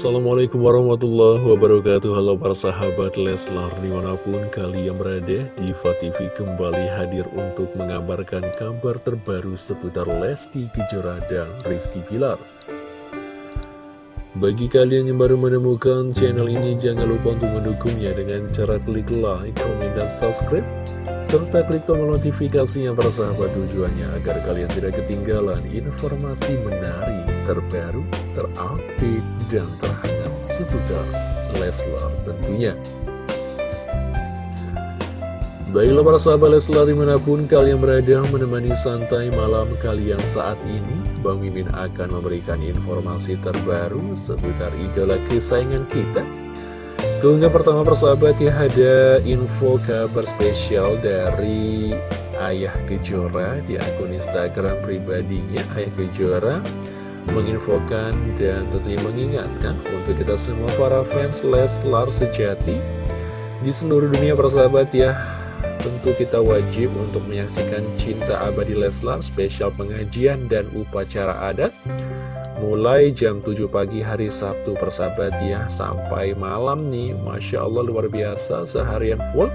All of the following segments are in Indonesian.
Assalamualaikum warahmatullahi wabarakatuh. Halo para sahabat Leslar Di mana pun kalian berada Diva TV kembali hadir untuk mengabarkan kabar terbaru Seputar Lesti Kejora dan Rizky Pilar Bagi kalian yang baru menemukan channel ini Jangan lupa untuk mendukungnya Dengan cara klik like, komen, dan subscribe serta klik tombol notifikasinya para sahabat tujuannya agar kalian tidak ketinggalan informasi menarik, terbaru, terupdate, dan terhangat seputar Leslar tentunya. Baiklah para sahabat Leslar di mana pun kalian berada menemani santai malam kalian saat ini Bang Mimin akan memberikan informasi terbaru seputar idola kesayangan kita Keunggahan pertama persahabat ya ada info kabar spesial dari Ayah Kejora di akun Instagram pribadinya Ayah Kejora menginfokan dan tentunya mengingatkan untuk kita semua para fans Leslar sejati di seluruh dunia persahabat ya. Tentu kita wajib untuk menyaksikan cinta abadi Leslar spesial pengajian dan upacara adat Mulai jam 7 pagi hari Sabtu persahabat ya. Sampai malam nih Masya Allah luar biasa seharian full.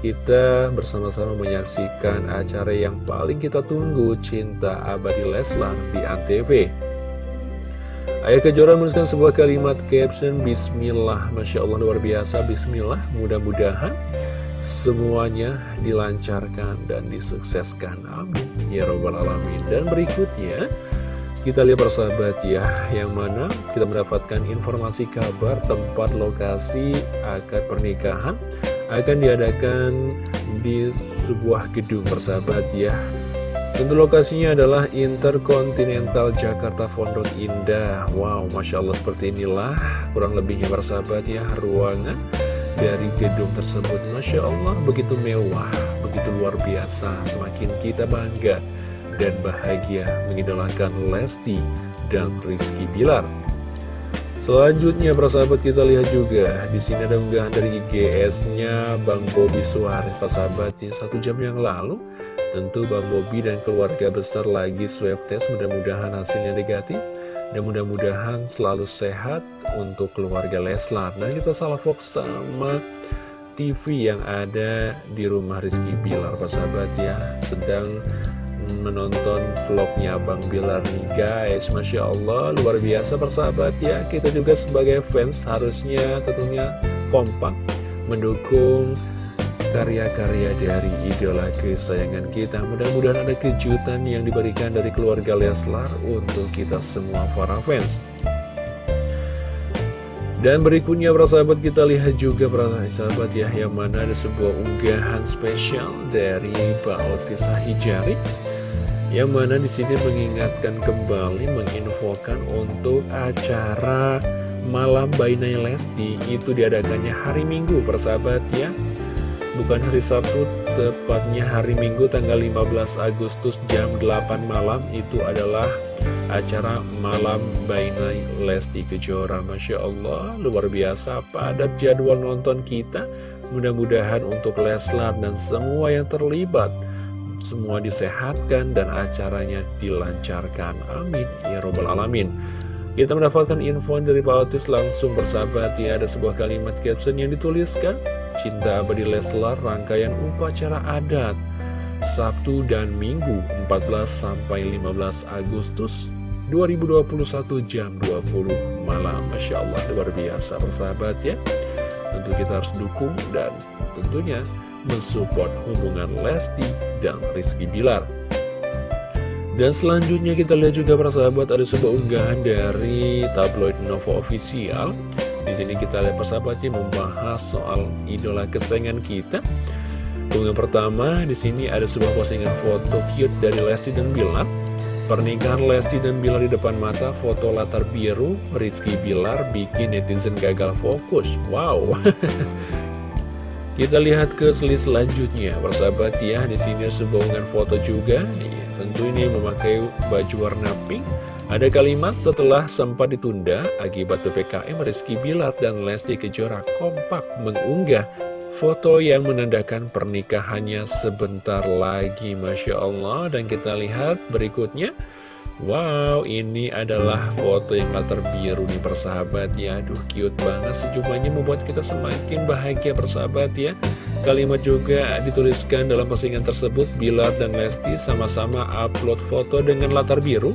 Kita bersama-sama menyaksikan acara yang paling kita tunggu Cinta Abadi Leslar di Antv Ayah Kejora menuliskan sebuah kalimat caption Bismillah. Masya Allah luar biasa. Bismillah mudah-mudahan semuanya dilancarkan dan disukseskan. Amin. Ya Rabbal Alamin. Dan berikutnya kita lihat persahabat ya, yang mana kita mendapatkan informasi kabar tempat lokasi akad pernikahan akan diadakan di sebuah gedung persahabat ya. Tentu lokasinya adalah Intercontinental Jakarta Pondok Indah. Wow, Masya Allah seperti inilah kurang lebihnya persahabat ya ruangan dari gedung tersebut. Masya Allah begitu mewah, begitu luar biasa, semakin kita bangga dan bahagia mengidolakan Lesti dan Rizky Bilar. Selanjutnya persahabat kita lihat juga di sini ada unggahan dari IGS-nya Bang Bobi Suarez persahabat di satu jam yang lalu. Tentu Bang Bobi dan keluarga besar lagi swab test mudah-mudahan hasilnya negatif dan mudah-mudahan selalu sehat untuk keluarga Leslar. Dan kita salah fokus sama TV yang ada di rumah Rizky Bilar persahabat ya sedang menonton vlognya Bang Bilar nih guys Masya Allah luar biasa persahabat ya. Kita juga sebagai fans harusnya tentunya kompak Mendukung karya-karya dari idola kesayangan kita. Mudah-mudahan ada kejutan yang diberikan dari keluarga Leslar Untuk kita semua para fans. Dan berikutnya para sahabat kita lihat juga para sahabat ya Yang mana ada sebuah unggahan spesial dari Pak Otis Hijari yang mana di sini mengingatkan kembali menginfokan untuk acara malam Bainai Lesti. Itu diadakannya hari Minggu persahabat ya. Bukan hari Sabtu tepatnya hari Minggu tanggal 15 Agustus jam 8 malam. Itu adalah acara malam Bainai Lesti Kejora. Masya Allah luar biasa. Padat jadwal nonton kita. Mudah-mudahan untuk Leslar dan semua yang terlibat semua disehatkan dan acaranya dilancarkan. Amin. Ya Robbal Alamin. Kita mendapatkan info dari Pak Otis langsung bersahabat ya ada sebuah kalimat caption yang dituliskan Cinta Abadi Leslar rangkaian upacara adat Sabtu dan Minggu 14 sampai 15 Agustus 2021 jam 20 malam Masya Allah luar biasa bersahabat ya Tentu kita harus dukung dan tentunya mensupport hubungan Lesti dan Rizky Bilar. Dan selanjutnya kita lihat juga para sahabat ada sebuah unggahan dari tabloid Novo Official. Di sini kita lihat persahabatnya membahas soal idola kesayangan kita. Unggahan pertama di sini ada sebuah postingan foto cute dari Lesti dan Bilar. Pernikahan Lesti dan Bilar di depan mata, foto latar biru, Rizky Bilar bikin netizen gagal fokus. Wow, Kita lihat ke slide selanjutnya, persahabat ya. Di sini sebuah foto juga. Ya, tentu ini memakai baju warna pink. Ada kalimat setelah sempat ditunda akibat PPKM Rizky Bilar dan Lesti Kejora kompak mengunggah foto yang menandakan pernikahannya sebentar lagi Masya Allah dan kita lihat berikutnya Wow, ini adalah foto yang latar biru nih persahabat ya. Aduh, cute banget sejumlahnya membuat kita semakin bahagia persahabat ya. Kalimat juga dituliskan dalam postingan tersebut Bilar dan Lesti sama-sama upload foto dengan latar biru.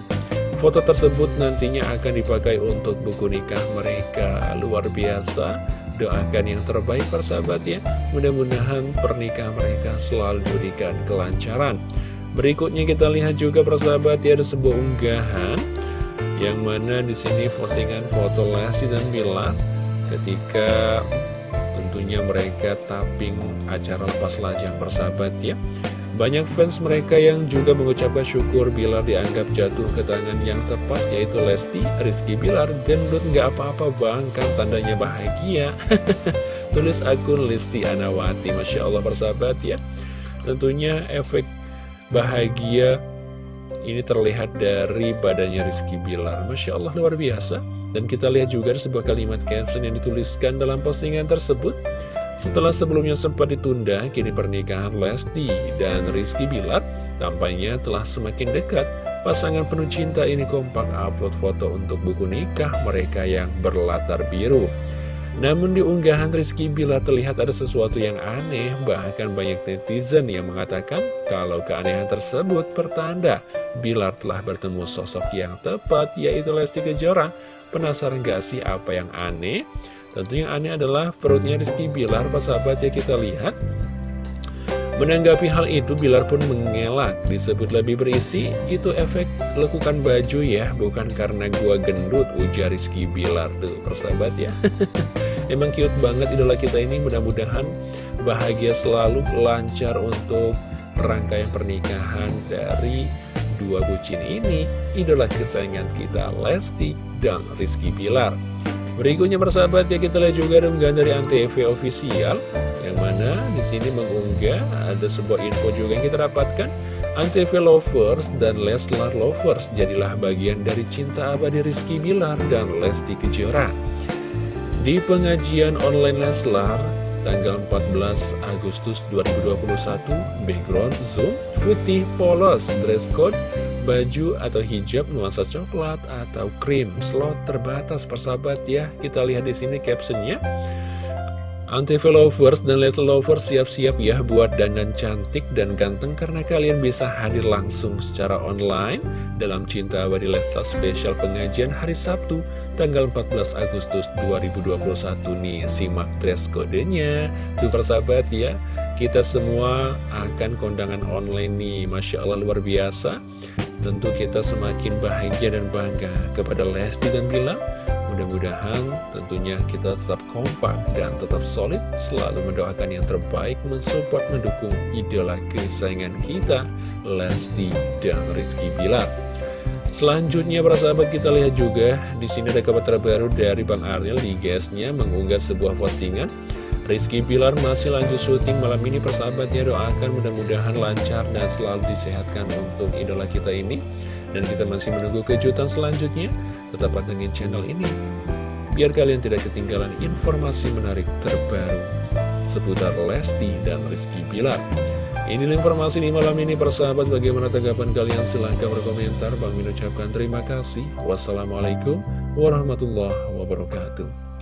Foto tersebut nantinya akan dipakai untuk buku nikah mereka. Luar biasa. Doakan yang terbaik persahabat ya. Mudah-mudahan pernikahan mereka selalu diberikan kelancaran Berikutnya kita lihat juga persahabat ya ada sebuah unggahan yang mana di sini postingan foto Lesti dan Bilar ketika tentunya mereka tapping acara lepas lajang persahabat ya. Banyak fans mereka yang juga mengucapkan syukur Bilar dianggap jatuh ke tangan yang tepat yaitu Lesti, Rizky Bilar, gendut nggak apa-apa bang kan tandanya bahagia. Tulis akun Lesti Anawati, Masya Allah persahabat ya. Tentunya efek bahagia. Ini terlihat dari badannya Rizky Bilar. Masya Allah luar biasa. Dan kita lihat juga sebuah kalimat caption yang dituliskan dalam postingan tersebut. Setelah sebelumnya sempat ditunda Kini pernikahan Lesti dan Rizky Bilar Tampaknya telah semakin dekat. Pasangan penuh cinta ini kompak upload foto untuk buku nikah mereka yang berlatar biru namun di unggahan Rizky bila terlihat ada sesuatu yang aneh, bahkan banyak netizen yang mengatakan kalau keanehan tersebut pertanda Bilar telah bertemu sosok yang tepat, yaitu Lesti Kejora. Penasaran gak sih apa yang aneh? Tentu yang aneh adalah perutnya Rizky Bilar, pas sahabat ya kita lihat. Menanggapi hal itu, Bilar pun mengelak, disebut lebih berisi, itu efek lekukan baju ya, bukan karena gua gendut, ujar Rizky Bilar. Tuh, persahabat ya. Emang cute banget idola kita ini, mudah-mudahan bahagia selalu, lancar untuk rangkaian pernikahan dari dua bucin ini, idola kesayangan kita Lesti dan Rizky Bilar. Berikutnya persahabat ya kita lihat juga unggahan dari Antv official yang mana di sini mengunggah ada sebuah info juga yang kita dapatkan. Antv lovers dan Leslar lovers jadilah bagian dari cinta abadi Rizky Bilar dan Lesti Kejora. Di pengajian online Leslar tanggal 14 Agustus 2021 background Zoom putih polos dress code baju atau hijab nuansa coklat atau krim. Slot terbatas persahabat ya. Kita lihat di sini captionnya Antv lovers dan Leslie lovers siap-siap ya buat dandan cantik dan ganteng karena kalian bisa hadir langsung secara online dalam Cinta Abadi Leslie Special pengajian hari Sabtu tanggal 14 Agustus 2021 nih simak dress kodenya tuh persahabat ya kita semua akan kondangan online nih. Masya Allah luar biasa. Tentu kita semakin bahagia dan bangga kepada Lesti dan Bilar Mudah-mudahan tentunya kita tetap kompak dan tetap solid Selalu mendoakan yang terbaik mensupport mendukung idola kesayangan kita Lesti dan Rizky Bilar. Selanjutnya para sahabat kita lihat juga di sini ada kabar terbaru dari Bang Ariel. Di guysnya mengunggah sebuah postingan. Rizky Bilar masih lanjut syuting malam ini persahabatnya doakan mudah-mudahan lancar dan selalu disehatkan untuk idola kita ini. Dan kita masih menunggu kejutan selanjutnya tetap pantengin channel ini. Biar kalian tidak ketinggalan informasi menarik terbaru seputar Lesti dan Rizky Bilar. Inilah informasi di malam ini persahabat bagaimana tanggapan kalian? Silahkan berkomentar. Bang Min ucapkan terima kasih. Wassalamualaikum warahmatullahi wabarakatuh